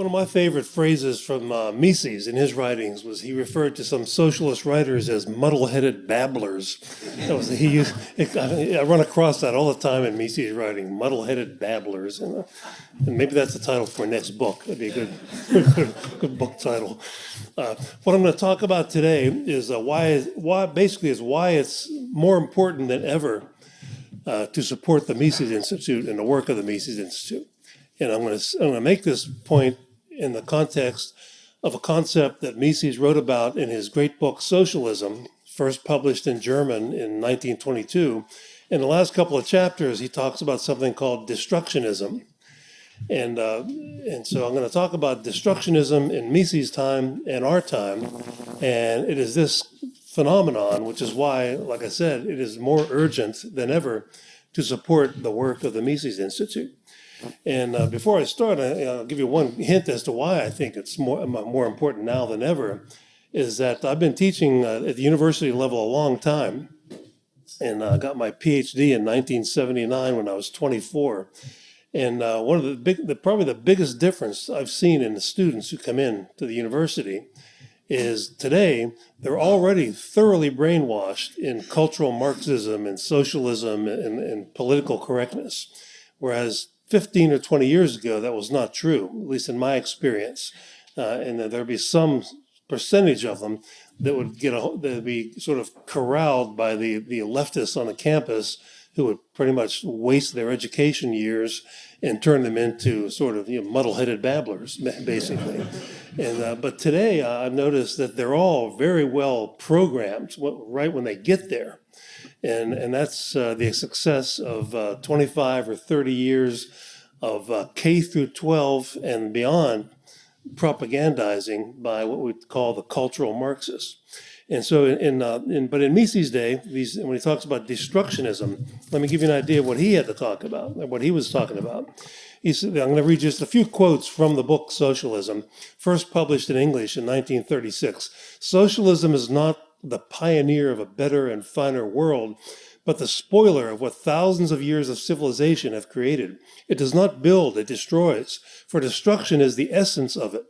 One of my favorite phrases from uh, Mises in his writings was he referred to some socialist writers as muddle-headed babblers. That was he used. I, run across that all the time in Mises' writing, muddle-headed babblers, and, uh, and, maybe that's the title for next book. That'd be a good, good, good book title. Uh, what I'm going to talk about today is uh, why, why, basically, is why it's more important than ever uh, to support the Mises Institute and the work of the Mises Institute. And I'm going to I'm going to make this point in the context of a concept that Mises wrote about in his great book, Socialism, first published in German in 1922. In the last couple of chapters, he talks about something called destructionism. And, uh, and so I'm going to talk about destructionism in Mises' time and our time. And it is this phenomenon, which is why, like I said, it is more urgent than ever to support the work of the Mises Institute. And uh, before I start, I, will give you one hint as to why I think it's more, more important now than ever, is that I've been teaching uh, at the university level a long time. And I uh, got my PhD in 1979 when I was 24. And uh, one of the big, the, probably the biggest difference I've seen in the students who come in to the university is today they're already thoroughly brainwashed in cultural Marxism and socialism and, and political correctness. Whereas 15 or 20 years ago, that was not true, at least in my experience. Uh, and there'd be some percentage of them that would get a, that would be sort of corralled by the, the leftists on the campus who would pretty much waste their education years and turn them into sort of you know, muddle-headed babblers, basically. And uh, but today uh, I've noticed that they're all very well programmed right when they get there. And, and that's uh, the success of uh, 25 or 30 years of uh, K through 12 and beyond propagandizing by what we call the cultural Marxists. And so, in, uh, in, but in Mises' day, these, when he talks about destructionism, let me give you an idea of what he had to talk about, what he was talking about. He said, I'm going to read just a few quotes from the book Socialism, first published in English in 1936. Socialism is not the pioneer of a better and finer world, but the spoiler of what thousands of years of civilization have created. It does not build, it destroys, for destruction is the essence of it.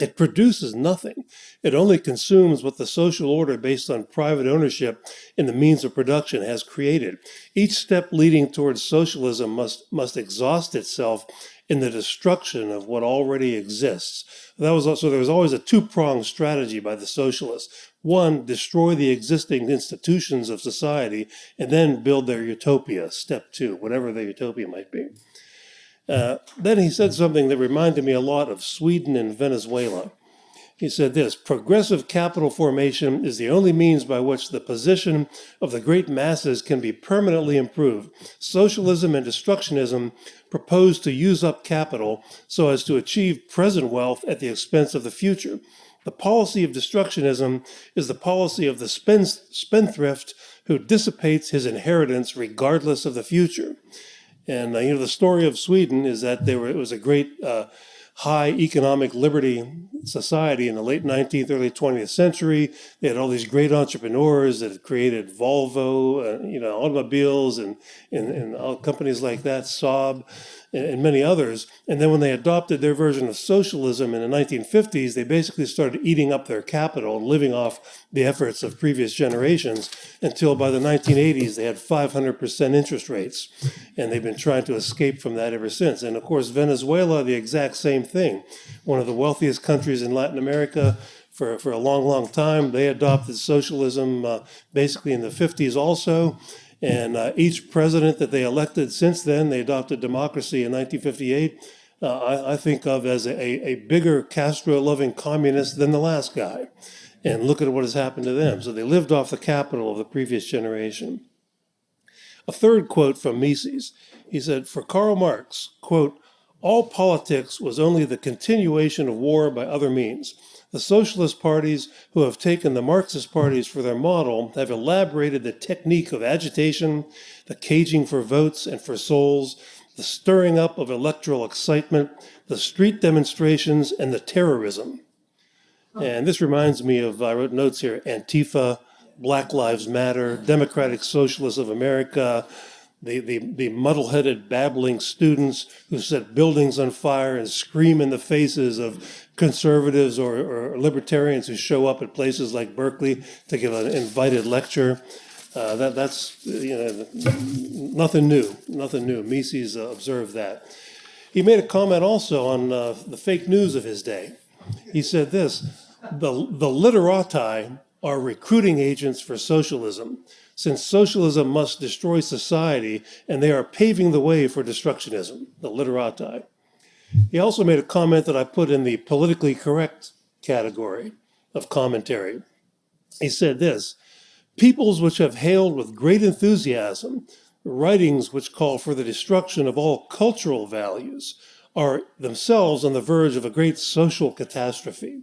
It produces nothing. It only consumes what the social order based on private ownership in the means of production has created. Each step leading towards socialism must, must exhaust itself in the destruction of what already exists. That was also, there was always a two-pronged strategy by the socialists. One, destroy the existing institutions of society and then build their utopia, step two, whatever the utopia might be. Uh, then he said something that reminded me a lot of Sweden and Venezuela. He said this, progressive capital formation is the only means by which the position of the great masses can be permanently improved. Socialism and destructionism propose to use up capital so as to achieve present wealth at the expense of the future. The policy of destructionism is the policy of the spendthrift who dissipates his inheritance regardless of the future. And uh, you know, the story of Sweden is that there were, it was a great uh, high economic liberty society in the late 19th, early 20th century. They had all these great entrepreneurs that had created Volvo, uh, you know, automobiles and, and, and all companies like that, Saab and, many others. And then when they adopted their version of socialism in the 1950s, they basically started eating up their capital and living off the efforts of previous generations until by the 1980s they had 500% interest rates. And they've been trying to escape from that ever since. And of course, Venezuela, the exact same thing. One of the wealthiest countries in Latin America, for, for a long, long time. They adopted socialism uh, basically in the 50s also. And uh, each president that they elected since then, they adopted democracy in 1958, uh, I, I, think of as a, a bigger Castro-loving communist than the last guy. And look at what has happened to them. So they lived off the capital of the previous generation. A third quote from Mises, he said, for Karl Marx, quote, all politics was only the continuation of war by other means. The socialist parties who have taken the Marxist parties for their model have elaborated the technique of agitation, the caging for votes and for souls, the stirring up of electoral excitement, the street demonstrations, and the terrorism. And this reminds me of, I wrote notes here, Antifa, Black Lives Matter, Democratic Socialists of America, the, the, the muddle-headed, babbling students who set buildings on fire and scream in the faces of conservatives or, or libertarians who show up at places like Berkeley to give an invited lecture. Uh, that, that's you know, nothing new, nothing new. Mises uh, observed that. He made a comment also on uh, the fake news of his day. He said this, the, the literati are recruiting agents for socialism, since socialism must destroy society and they are paving the way for destructionism, the literati. He also made a comment that I put in the politically correct category of commentary. He said this, peoples which have hailed with great enthusiasm writings which call for the destruction of all cultural values are themselves on the verge of a great social catastrophe.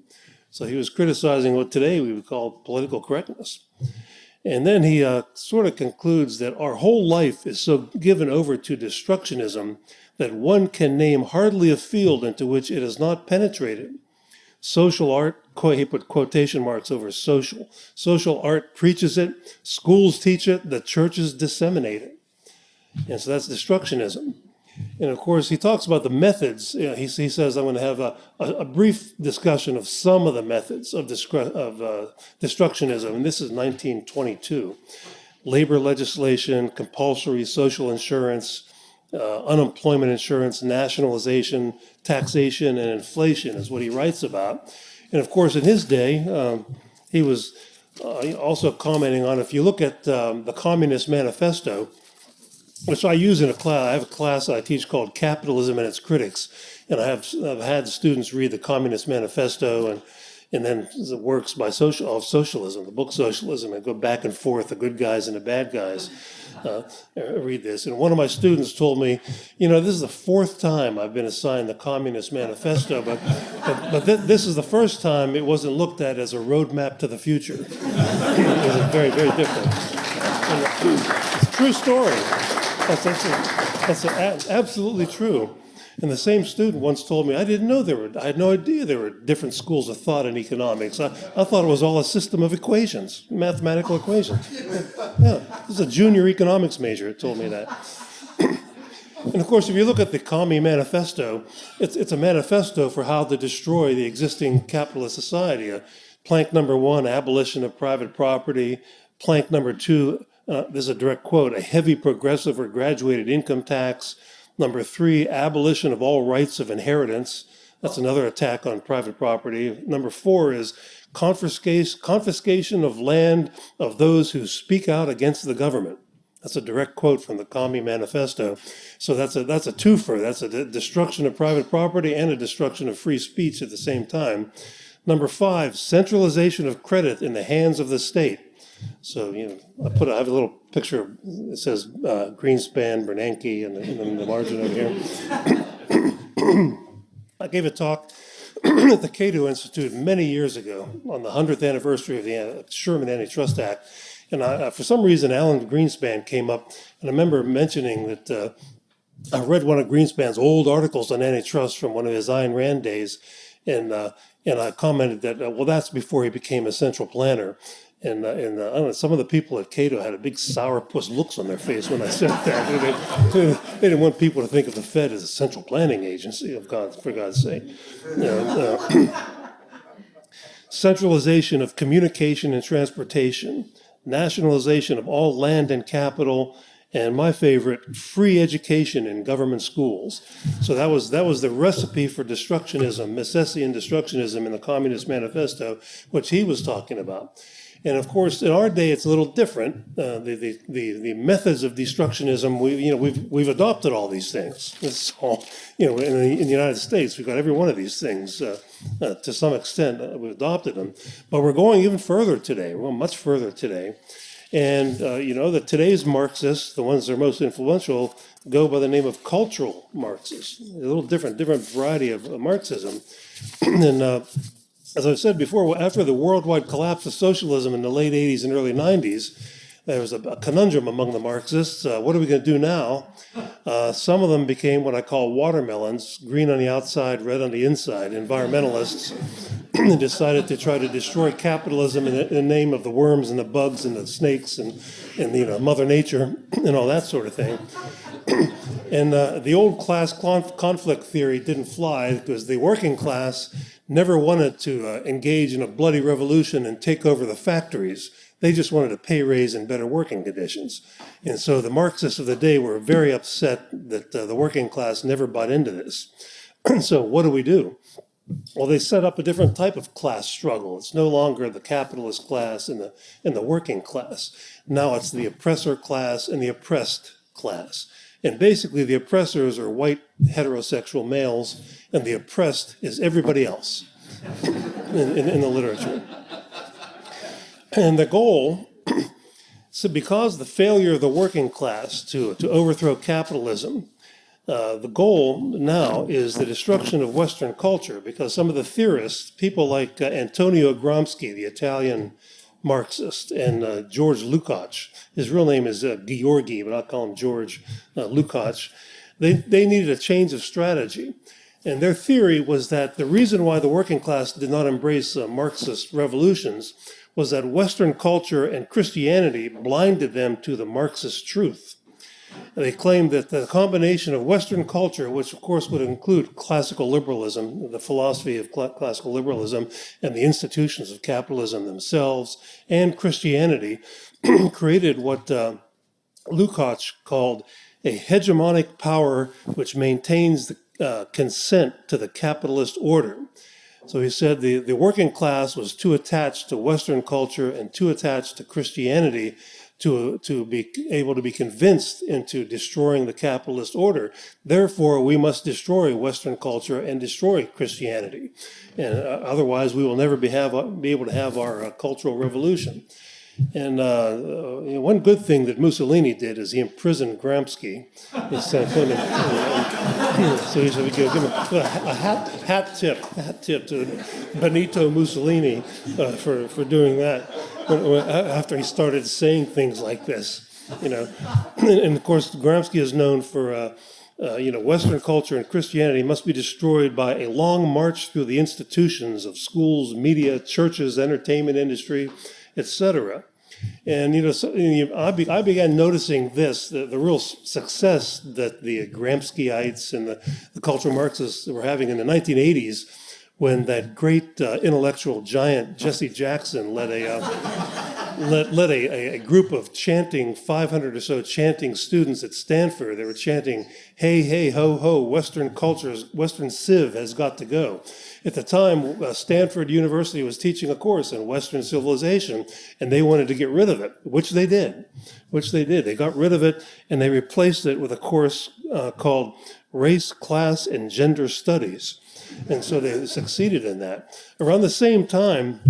So he was criticizing what today we would call political correctness. And then he uh, sort of concludes that our whole life is so given over to destructionism that one can name hardly a field into which it has not penetrated. Social art, he put quotation marks over social. Social art preaches it, schools teach it, the churches disseminate it. And so that's destructionism. And of course, he talks about the methods. You know, he, he says, I'm going to have a, a, a, brief discussion of some of the methods of, of uh, destructionism. And this is 1922. Labor legislation, compulsory social insurance, uh, unemployment insurance, nationalization, taxation, and inflation is what he writes about. And of course, in his day, um, he was uh, also commenting on if you look at um, the Communist Manifesto, which I use in a class. I have a class I teach called Capitalism and Its Critics, and I have I've had students read the Communist Manifesto and and then the works by social of socialism, the book Socialism, and go back and forth, the good guys and the bad guys. Uh, read this. And one of my students told me, you know, this is the fourth time I've been assigned the Communist Manifesto, but, but, but th this is the first time it wasn't looked at as a roadmap to the future. it was very, very different. And it's a true story. That's, that's, that's absolutely true. And the same student once told me, I didn't know there were, I had no idea there were different schools of thought in economics. I, I thought it was all a system of equations, mathematical equations. Yeah, this is a junior economics major, told me that. and of course, if you look at the Commie Manifesto, it's, it's a manifesto for how to destroy the existing capitalist society. Uh, plank number one, abolition of private property. Plank number two, uh, this is a direct quote, a heavy progressive or graduated income tax. Number three, abolition of all rights of inheritance. That's another attack on private property. Number four is confiscation, confiscation of land of those who speak out against the government. That's a direct quote from the Commie Manifesto. So that's a that's a twofer. That's a destruction of private property and a destruction of free speech at the same time. Number five, centralization of credit in the hands of the state. So, you know, I put, I have a little picture, it says uh, Greenspan, Bernanke, and the margin over here. I gave a talk at the Cato Institute many years ago on the 100th anniversary of the uh, Sherman Antitrust Act. And I, uh, for some reason, Alan Greenspan came up, and I remember mentioning that uh, I read one of Greenspan's old articles on antitrust from one of his Ayn Rand days, and uh, and I commented that uh, well, that's before he became a central planner, and, uh, and uh, know, some of the people at Cato had a big sourpuss looks on their face when I said that. they, they, didn't want people to think of the Fed as a central planning agency, of God, for God's sake. Uh, centralization of communication and transportation, nationalization of all land and capital, and my favorite, free education in government schools. So that was that was the recipe for destructionism, Misesian destructionism in the Communist Manifesto, which he was talking about. And of course, in our day, it's a little different. Uh, the, the, the, the, methods of destructionism, we, you know, we've, we've adopted all these things. It's all, you know, in the, in the United States, we've got every one of these things uh, uh, to some extent. Uh, we've adopted them. But we're going even further today. We're going much further today. And, uh, you know, that today's Marxists, the ones that are most influential, go by the name of cultural Marxists. A little different, different variety of Marxism. and uh, as I've said before, after the worldwide collapse of socialism in the late 80s and early 90s, there was a, a conundrum among the Marxists. Uh, what are we going to do now? Uh, some of them became what I call watermelons, green on the outside, red on the inside, environmentalists. and decided to try to destroy capitalism in the, in the name of the worms and the bugs and the snakes and, and you know, Mother Nature and all that sort of thing. and uh, the old class conflict theory didn't fly because the working class never wanted to uh, engage in a bloody revolution and take over the factories. They just wanted a pay raise and better working conditions. And so the Marxists of the day were very upset that uh, the working class never bought into this. so what do we do? Well, they set up a different type of class struggle. It's no longer the capitalist class and the, and the working class. Now it's the oppressor class and the oppressed class. And basically, the oppressors are white heterosexual males, and the oppressed is everybody else in, in, in the literature. And the goal, so because the failure of the working class to, to overthrow capitalism, uh, the goal now is the destruction of Western culture because some of the theorists, people like uh, Antonio Gramsci, the Italian Marxist, and uh, George Lukács. His real name is uh, Georgi, but I'll call him George uh, Lukács. They, they needed a change of strategy. And their theory was that the reason why the working class did not embrace uh, Marxist revolutions was that Western culture and Christianity blinded them to the Marxist truth. They claimed that the combination of Western culture, which of course would include classical liberalism, the philosophy of cl classical liberalism, and the institutions of capitalism themselves, and Christianity, created what uh, Lukács called a hegemonic power which maintains the uh, consent to the capitalist order. So he said the, the working class was too attached to Western culture and too attached to Christianity to, to be able to be convinced into destroying the capitalist order. Therefore, we must destroy Western culture and destroy Christianity. And uh, otherwise, we will never be, have, be able to have our uh, cultural revolution. And uh, you know, one good thing that Mussolini did is he imprisoned Gramsci. so he said, we give him a, a hat, hat tip, hat tip to Benito Mussolini uh, for, for doing that when, when, after he started saying things like this. You know, and, and of course, Gramsci is known for uh, uh, you know, Western culture and Christianity must be destroyed by a long march through the institutions of schools, media, churches, entertainment industry, etc. And you know, so, you I, be, I, began noticing this: the, the, real success that the Gramsciites and the, the cultural Marxists were having in the 1980s, when that great uh, intellectual giant Jesse Jackson led a uh, led, led a, a, group of chanting 500 or so chanting students at Stanford. They were chanting, "Hey, hey, ho, ho! Western cultures, Western civ has got to go." At the time, uh, Stanford University was teaching a course in Western civilization, and they wanted to get rid of it, which they did. Which they did. They got rid of it, and they replaced it with a course uh, called Race, Class, and Gender Studies. And so they succeeded in that. Around the same time,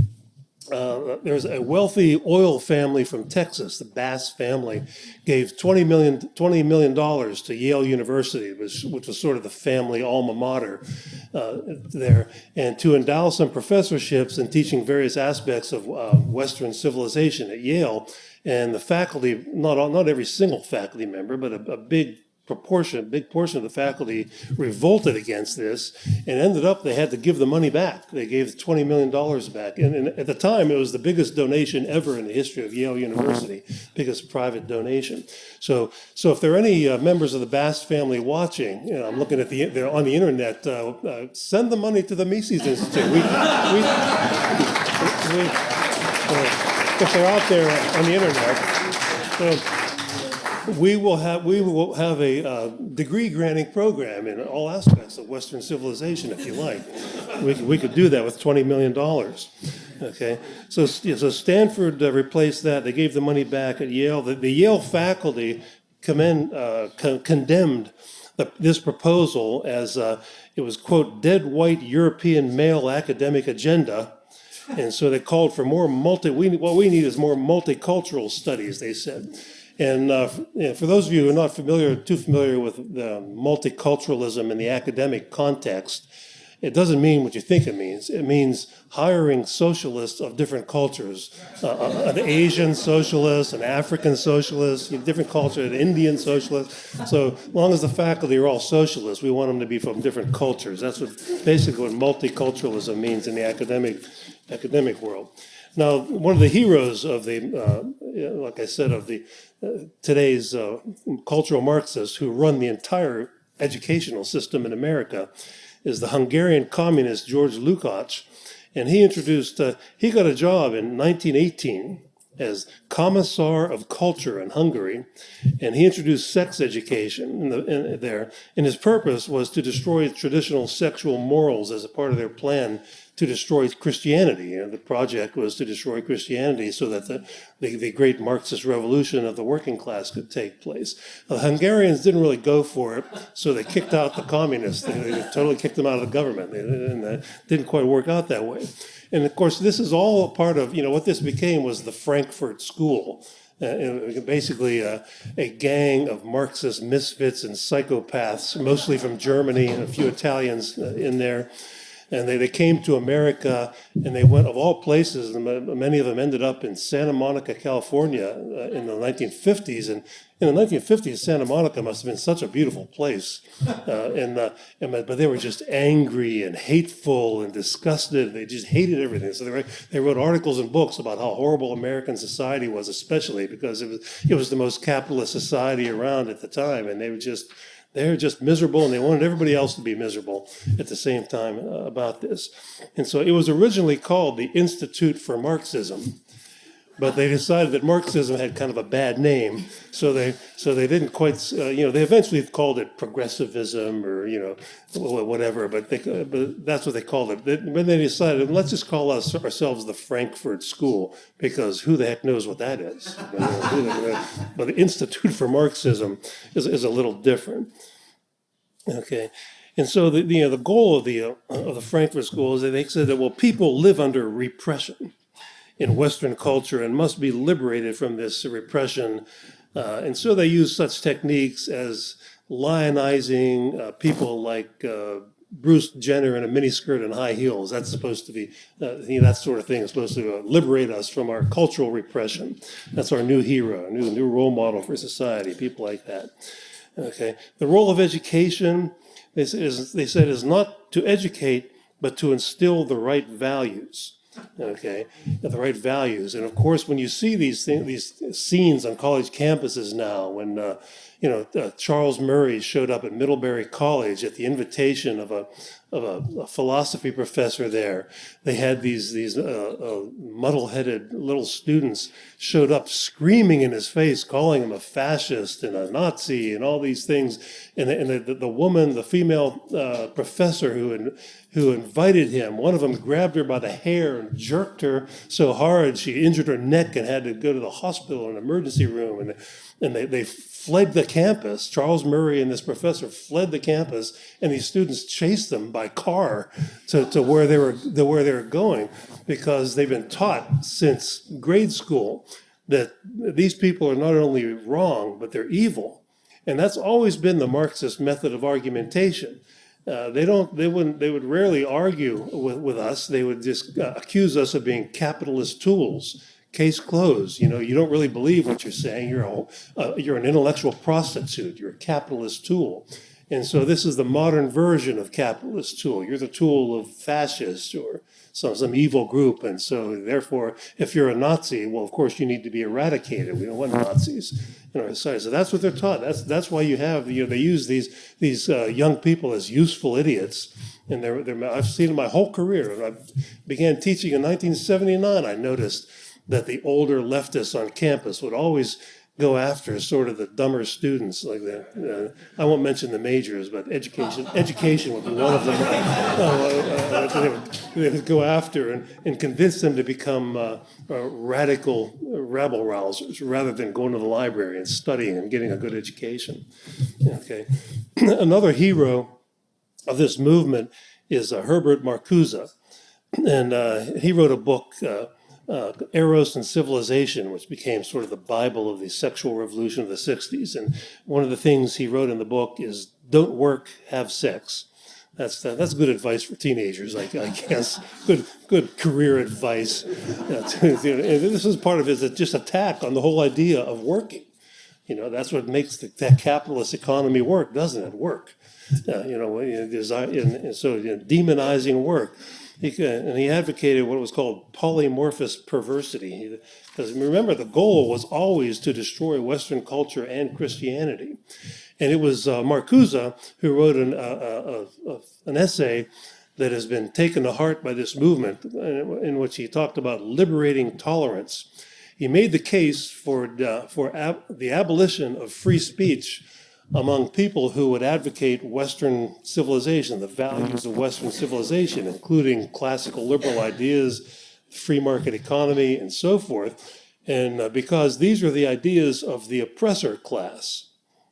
uh, there's a wealthy oil family from Texas, the Bass family, gave $20 million, $20 million to Yale University, which, which was sort of the family alma mater uh, there, and to endow some professorships in teaching various aspects of uh, Western civilization at Yale. And the faculty, not, not every single faculty member, but a, a big proportion, big portion of the faculty revolted against this and ended up they had to give the money back. They gave $20 million back. And, and, at the time, it was the biggest donation ever in the history of Yale University, biggest private donation. So, so if there are any uh, members of the Bass family watching, you know, I'm looking at the, they're on the internet, uh, uh, send the money to the Mises Institute. We, we, we, uh, if they're out there on the internet, so, we will have we will have a uh, degree granting program in all aspects of Western civilization, if you like. We, we could do that with twenty million dollars. Okay, so so Stanford uh, replaced that. They gave the money back at Yale. The, the Yale faculty commend, uh, con condemned the, this proposal as uh, it was quote dead white European male academic agenda. And so they called for more multi, we, what we need is more multicultural studies, they said. And uh, for those of you who are not familiar, too familiar with multiculturalism in the academic context, it doesn't mean what you think it means. It means hiring socialists of different cultures, uh, uh an Asian socialist, an African socialist, different culture, an Indian socialist. So long as the faculty are all socialists, we want them to be from different cultures. That's what basically what multiculturalism means in the academic academic world. Now, one of the heroes of the, uh, like I said, of the uh, today's uh, cultural Marxists who run the entire educational system in America is the Hungarian communist George Lukács. And he introduced, uh, he got a job in 1918 as Commissar of Culture in Hungary, and he introduced sex education in the, in, there. And his purpose was to destroy traditional sexual morals as a part of their plan to destroy Christianity. And the project was to destroy Christianity so that the, the, the, great Marxist revolution of the working class could take place. The Hungarians didn't really go for it, so they kicked out the communists. They, they totally kicked them out of the government. And that didn't quite work out that way. And of course, this is all part of, you know, what this became was the Frankfurt School. Uh, basically a, a, gang of Marxist misfits and psychopaths, mostly from Germany and a few Italians uh, in there and they, they came to America and they went of all places, many of them ended up in Santa Monica, California uh, in the 1950s. And in the 1950s, Santa Monica must have been such a beautiful place. Uh, and, uh, and, but they were just angry and hateful and disgusted. They just hated everything. So they, were, they wrote articles and books about how horrible American society was, especially because it was, it was the most capitalist society around at the time. And they were just, they're just miserable and they wanted everybody else to be miserable at the same time uh, about this. And so it was originally called the Institute for Marxism, but they decided that Marxism had kind of a bad name, so they so they didn't quite uh, you know they eventually called it progressivism or you know whatever, but they but that's what they called it. Then they decided let's just call us ourselves the Frankfurt School because who the heck knows what that is? but the Institute for Marxism is is a little different. Okay. And so the, you know, the goal of the, uh, of the Frankfurt School is that they said that, well, people live under repression in Western culture and must be liberated from this repression. Uh, and so they use such techniques as lionizing uh, people like uh, Bruce Jenner in a miniskirt and high heels. That's supposed to be, uh, you know, that sort of thing is supposed to uh, liberate us from our cultural repression. That's our new hero, new, new role model for society, people like that. Okay. The role of education, they, is, they said, is not to educate, but to instill the right values okay, the right values. And of course, when you see these things, these scenes on college campuses now, when uh, you know uh, Charles Murray showed up at Middlebury College at the invitation of a of a, a philosophy professor there, they had these these uh, uh muddle-headed little students showed up screaming in his face, calling him a fascist and a Nazi and all these things. And the, and the, the woman, the female uh, professor who who invited him. One of them grabbed her by the hair and jerked her so hard she injured her neck and had to go to the hospital, an emergency room. And, and they, they fled the campus. Charles Murray and this professor fled the campus, and these students chased them by car to, to where they were to where they were going because they've been taught since grade school that these people are not only wrong, but they're evil. And that's always been the Marxist method of argumentation. Uh, they don't, they wouldn't, they would rarely argue with, with us. They would just uh, accuse us of being capitalist tools. Case closed. You know, you don't really believe what you're saying. You're a, uh, you're an intellectual prostitute. You're a capitalist tool. And so this is the modern version of capitalist tool. You're the tool of fascists or some, some evil group. And so therefore, if you're a Nazi, well, of course you need to be eradicated. We don't want Nazis in our society. So that's what they're taught. That's, that's why you have, you know, they use these, these uh, young people as useful idiots. And they're, they're, I've seen in my whole career. When I began teaching in 1979, I noticed that the older leftists on campus would always go after sort of the dumber students like that. Uh, I won't mention the majors, but education education would be one of them. Uh, uh, they, would, they, would, go after and, and convince them to become uh, uh, radical rabble rousers rather than going to the library and studying and getting a good education. Okay, another hero of this movement is uh, Herbert Marcuse, and he wrote a book uh, Eros and Civilization, which became sort of the Bible of the sexual revolution of the 60s. And one of the things he wrote in the book is don't work, have sex. That's, that's good advice for teenagers, I, I guess. Good, good career advice. and this is part of his just attack on the whole idea of working. You know, that's what makes the, that capitalist economy work, doesn't it? Work. Uh, you know, design, and so you know, demonizing work. He, and he advocated what was called polymorphous perversity. Because remember, the goal was always to destroy Western culture and Christianity. And it was uh, Marcuse who wrote an, uh, uh, uh, an essay that has been taken to heart by this movement, in which he talked about liberating tolerance. He made the case for, uh, for ab the abolition of free speech among people who would advocate Western civilization, the values of Western civilization, including classical liberal ideas, free market economy, and so forth. And uh, because these are the ideas of the oppressor class,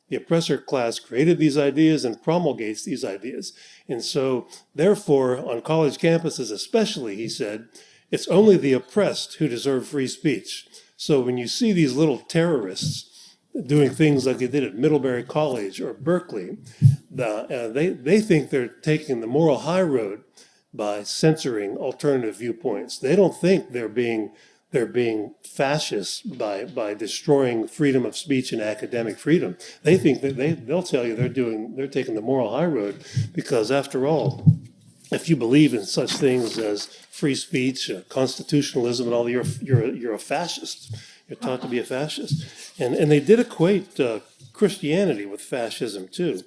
the oppressor class created these ideas and promulgates these ideas. And so, therefore, on college campuses especially, he said, it's only the oppressed who deserve free speech. So when you see these little terrorists doing things like they did at Middlebury College or Berkeley, the, uh, they, they think they're taking the moral high road by censoring alternative viewpoints. They don't think they're being they're being fascist by by destroying freedom of speech and academic freedom. They think that they they'll tell you they're doing they're taking the moral high road because after all, if you believe in such things as free speech, uh, constitutionalism, and all, you're you're you're a fascist. You're taught to be a fascist, and and they did equate uh, Christianity with fascism too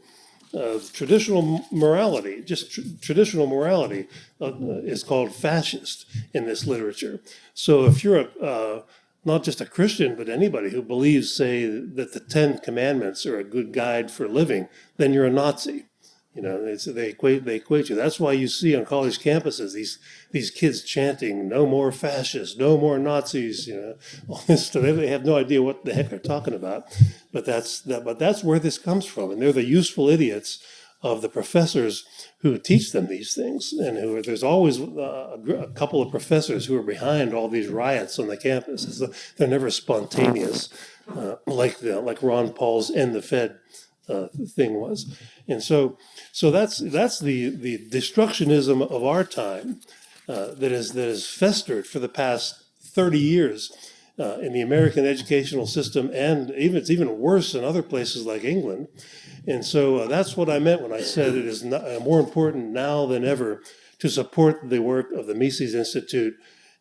uh, traditional morality, just tr traditional morality, uh, is called fascist in this literature. So if you're a, uh, not just a Christian, but anybody who believes, say, that the Ten Commandments are a good guide for living, then you're a Nazi. You know, they equate they equate you. That's why you see on college campuses these these kids chanting "No more fascists, no more Nazis." You know, all this stuff. They have no idea what the heck they're talking about, but that's that. But that's where this comes from, and they're the useful idiots of the professors who teach them these things, and who there's always uh, a, couple of professors who are behind all these riots on the campus. they're never spontaneous, uh, like the like Ron Paul's "End the Fed." Uh, thing was. And so, so that's that's the the destructionism of our time uh, that is that has festered for the past 30 years uh, in the American educational system, and even it's even worse in other places like England. And so uh, that's what I meant when I said it is not, uh, more important now than ever to support the work of the Mises Institute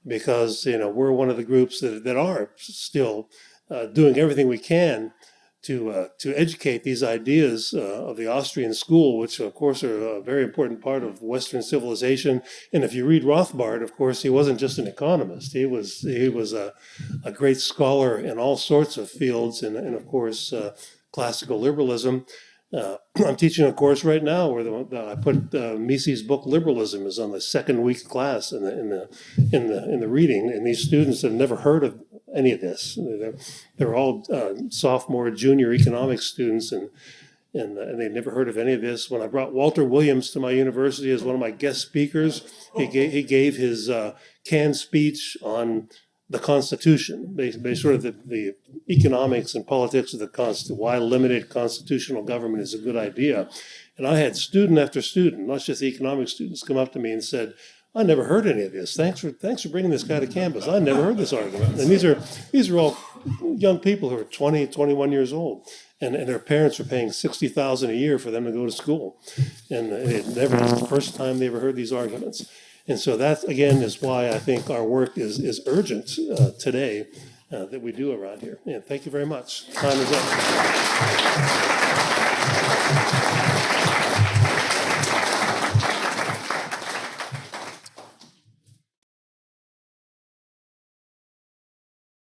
because you know we're one of the groups that, that are still uh, doing everything we can to uh, to educate these ideas uh, of the Austrian school, which of course are a very important part of Western civilization. And if you read Rothbard, of course, he wasn't just an economist; he was he was a, a great scholar in all sorts of fields, and, and of course, uh, classical liberalism. Uh, I'm teaching a course right now where the, I put uh, Mises' book "Liberalism" is on the second week class in the in the in the in the reading, and these students have never heard of any of this. They're, they're all uh, sophomore, junior economics students, and and, uh, and they'd never heard of any of this. When I brought Walter Williams to my university as one of my guest speakers, he gave, he gave his uh, canned speech on the Constitution, basically sort of the, the economics and politics of the Constitution, why limited constitutional government is a good idea. And I had student after student, not just the economic students, come up to me and said, I never heard any of this. Thanks for thanks for bringing this guy to campus. I never heard this argument. And these are these are all young people who are 20, 21 years old. And, and their parents are paying sixty thousand a year for them to go to school, and it never it's the first time they ever heard these arguments. And so that again is why I think our work is is urgent uh, today uh, that we do around here. And thank you very much. Time is up.